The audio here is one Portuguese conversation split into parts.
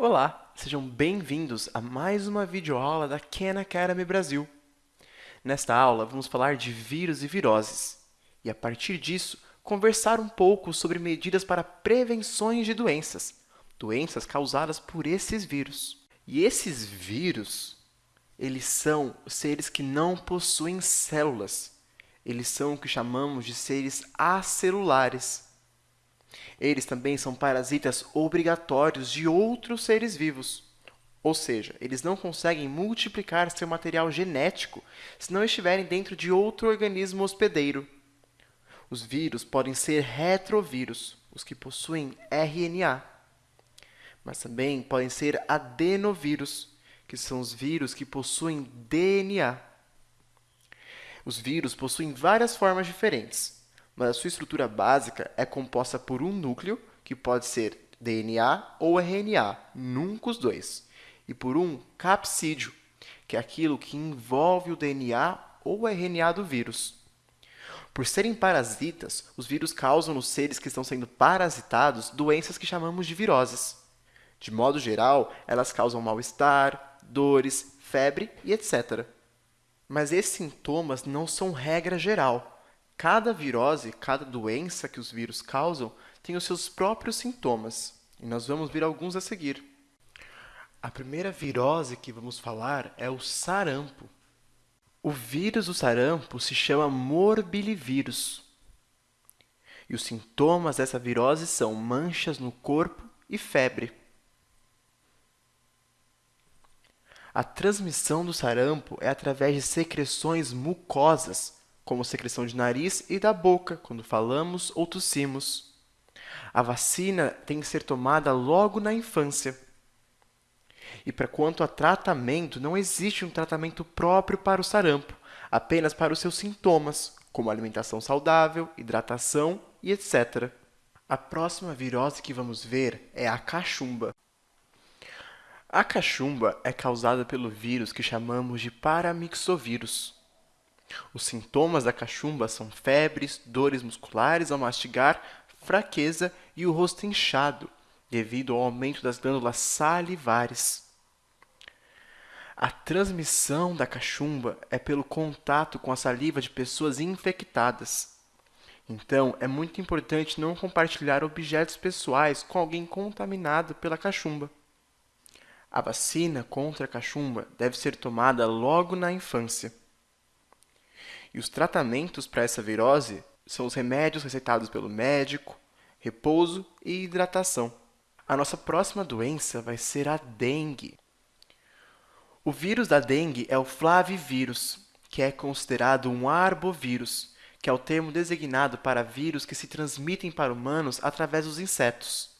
Olá, sejam bem-vindos a mais uma videoaula da Khan Academy Brasil. Nesta aula, vamos falar de vírus e viroses, e a partir disso, conversar um pouco sobre medidas para prevenções de doenças, doenças causadas por esses vírus. E esses vírus, eles são seres que não possuem células, eles são o que chamamos de seres acelulares. Eles também são parasitas obrigatórios de outros seres vivos. Ou seja, eles não conseguem multiplicar seu material genético se não estiverem dentro de outro organismo hospedeiro. Os vírus podem ser retrovírus, os que possuem RNA. Mas também podem ser adenovírus, que são os vírus que possuem DNA. Os vírus possuem várias formas diferentes, mas a sua estrutura básica é composta por um núcleo, que pode ser DNA ou RNA, nunca os dois, e por um capsídeo, que é aquilo que envolve o DNA ou RNA do vírus. Por serem parasitas, os vírus causam nos seres que estão sendo parasitados doenças que chamamos de viroses. De modo geral, elas causam mal-estar, dores, febre e etc. Mas esses sintomas não são regra geral. Cada virose, cada doença que os vírus causam, tem os seus próprios sintomas, e nós vamos ver alguns a seguir. A primeira virose que vamos falar é o sarampo. O vírus do sarampo se chama morbilivírus. E os sintomas dessa virose são manchas no corpo e febre. A transmissão do sarampo é através de secreções mucosas, como secreção de nariz e da boca, quando falamos ou tossimos. A vacina tem que ser tomada logo na infância. E para quanto a tratamento, não existe um tratamento próprio para o sarampo, apenas para os seus sintomas, como alimentação saudável, hidratação e etc. A próxima virose que vamos ver é a cachumba. A cachumba é causada pelo vírus que chamamos de paramixovírus. Os sintomas da cachumba são febres, dores musculares ao mastigar, fraqueza e o rosto inchado, devido ao aumento das glândulas salivares. A transmissão da cachumba é pelo contato com a saliva de pessoas infectadas. Então, é muito importante não compartilhar objetos pessoais com alguém contaminado pela cachumba. A vacina contra a cachumba deve ser tomada logo na infância. Os tratamentos para essa virose são os remédios receitados pelo médico, repouso e hidratação. A nossa próxima doença vai ser a dengue. O vírus da dengue é o flavivírus, que é considerado um arbovírus, que é o termo designado para vírus que se transmitem para humanos através dos insetos.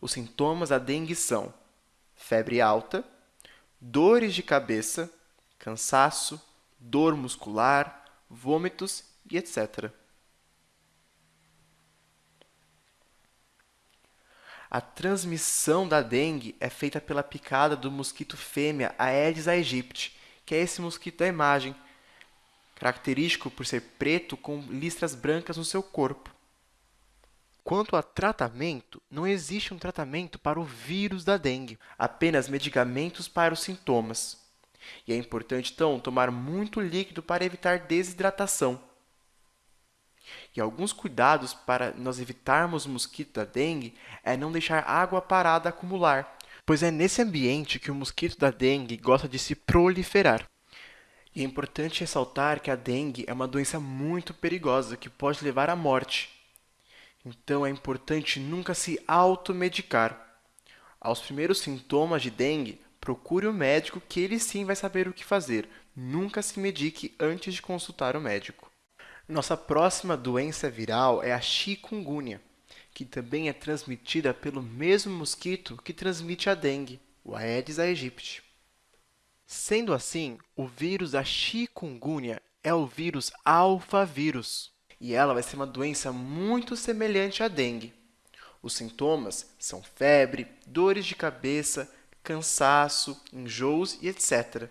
Os sintomas da dengue são febre alta, dores de cabeça, cansaço, dor muscular, vômitos e etc. A transmissão da dengue é feita pela picada do mosquito fêmea Aedes aegypti, que é esse mosquito da imagem, característico por ser preto com listras brancas no seu corpo. Quanto a tratamento, não existe um tratamento para o vírus da dengue, apenas medicamentos para os sintomas. E é importante, então, tomar muito líquido para evitar desidratação. E alguns cuidados para nós evitarmos o mosquito da dengue é não deixar água parada acumular, pois é nesse ambiente que o mosquito da dengue gosta de se proliferar. E é importante ressaltar que a dengue é uma doença muito perigosa que pode levar à morte. Então, é importante nunca se automedicar. Aos primeiros sintomas de dengue, procure o médico que ele sim vai saber o que fazer. Nunca se medique antes de consultar o médico. Nossa próxima doença viral é a chikungunya, que também é transmitida pelo mesmo mosquito que transmite a dengue, o Aedes aegypti. Sendo assim, o vírus da chikungunya é o vírus alfavírus e ela vai ser uma doença muito semelhante à dengue. Os sintomas são febre, dores de cabeça, cansaço, enjoos e etc.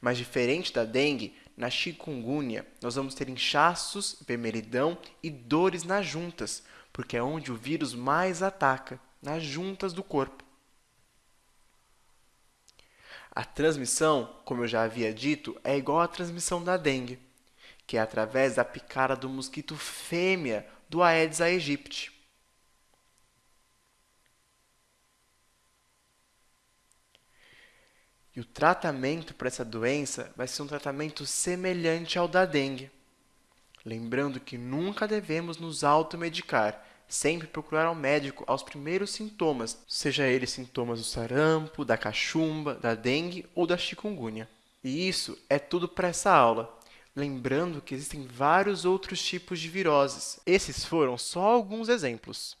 Mas diferente da dengue, na chikungunya, nós vamos ter inchaços, vermelhidão e dores nas juntas, porque é onde o vírus mais ataca, nas juntas do corpo. A transmissão, como eu já havia dito, é igual à transmissão da dengue, que é através da picada do mosquito fêmea do Aedes aegypti. E o tratamento para essa doença vai ser um tratamento semelhante ao da dengue. Lembrando que nunca devemos nos automedicar, sempre procurar ao médico aos primeiros sintomas, seja eles sintomas do sarampo, da cachumba, da dengue ou da chikungunya. E isso é tudo para essa aula. Lembrando que existem vários outros tipos de viroses. Esses foram só alguns exemplos.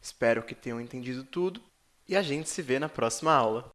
Espero que tenham entendido tudo e a gente se vê na próxima aula.